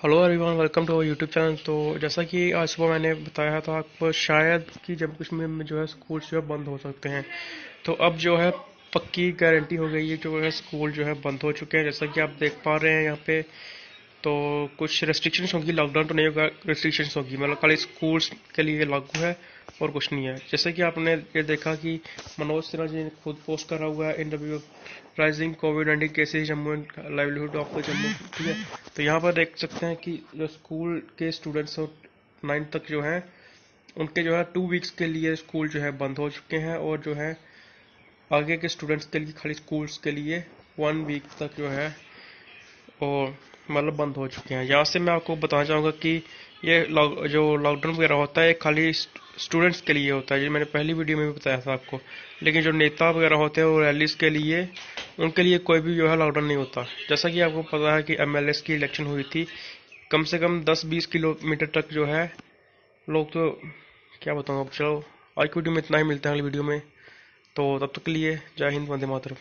Hello everyone welcome to our YouTube channel तो जैसा कि आज सुबह मैंने बताया था आपको शायद कि जम्मू कश्मीर में जो है स्कूल जो है बंद हो सकते हैं। तो अब जो है पक्की गारंटी हो गई है जो है स्कूल जो है बंद हो चुके हैं। जैसा कि आप देख पा रहे हैं यहाँ पे तो कुछ रेस्ट्रिक्शंस होगी लॉकडाउन तो नहीं होगा रेस्ट्रिक्शंस होगी। मतलब खाली स्कूल्स के लिए लागू है और कुछ नहीं है। जैसे कि आपने ये देखा कि मनोज सिन्हा जी ने खुद पोस्ट करा हुआ है W rising covid nineteen cases Jammu and livelihood of Jammu, ठीक है? तो यहाँ पर देख सकते हैं कि जो स्कूल के स्टूडेंट्स और नाइन्थ तक जो हैं, उनके जो है टू वीक्स के लिए स्कूल जो है बंद हो चुके हैं और जो है आगे के स्टूडेंट्स के लिए खाली स्कूल्स के लिए वन वीक तक जो है और मतलब बंद हो चुके हैं। यहाँ से मैं आपको बताना चाहूँगा कि ये जो लॉकडाउन वगैरह होता है, ये खाली स्टूडेंट्स के लिए होता है। जो मैंने पहली वीडियो में भी बताया था आपको। लेकिन जो नेता वगैरह होते हैं वो रैलीज के लिए उनके लिए कोई भी जो है लॉकडाउन नहीं होता। जैसा कि आपको पता है कि एमएलएस की इलेक्शन हुई थी, कम से कम 10-20 किलोमीटर तक जो है, लोग तो क्या बताऊँ अब, चलो आज की वीडियो में इतना ही मिलता है अगली वीडियो में। तो तब तक के लिए जय हिंद, वंदे मातरम।